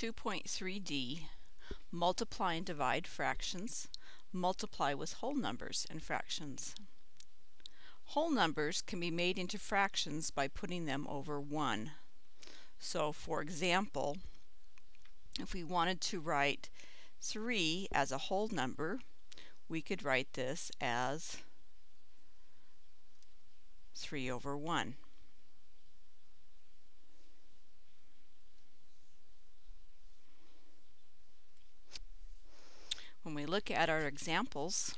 2.3d, multiply and divide fractions, multiply with whole numbers and fractions. Whole numbers can be made into fractions by putting them over 1. So for example, if we wanted to write 3 as a whole number, we could write this as 3 over 1. When we look at our examples,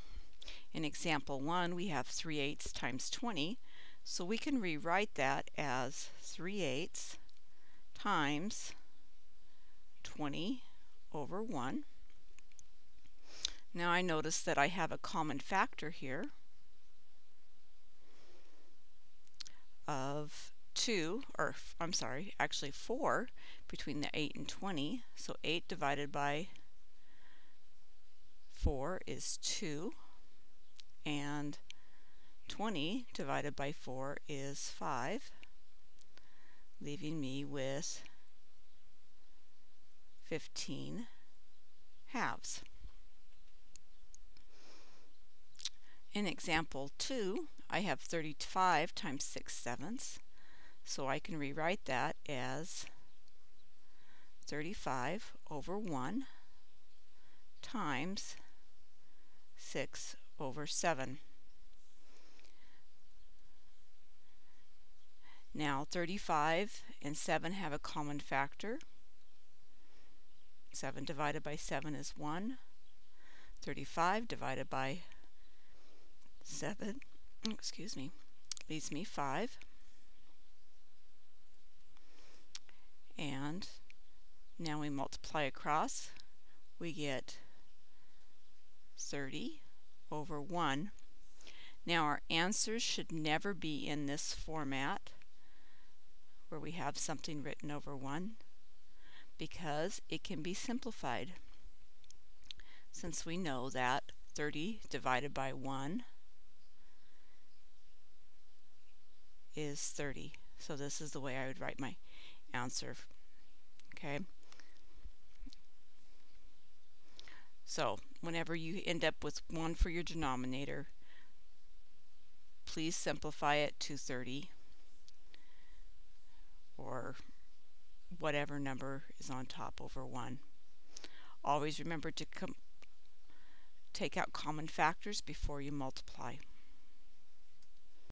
in example 1 we have 3 eighths times 20, so we can rewrite that as 3 eighths times 20 over 1. Now I notice that I have a common factor here of 2, or I'm sorry, actually 4 between the 8 and 20. So 8 divided by 4 is 2 and 20 divided by 4 is 5 leaving me with 15 halves. In example 2 I have 35 times 6 sevenths so I can rewrite that as 35 over 1 times 6 over 7. Now 35 and 7 have a common factor. 7 divided by 7 is 1. 35 divided by 7, excuse me, leaves me 5. And now we multiply across, we get 30 over 1. Now our answers should never be in this format where we have something written over 1 because it can be simplified since we know that 30 divided by 1 is 30. So this is the way I would write my answer. Okay. So whenever you end up with 1 for your denominator, please simplify it to 30 or whatever number is on top over 1. Always remember to take out common factors before you multiply.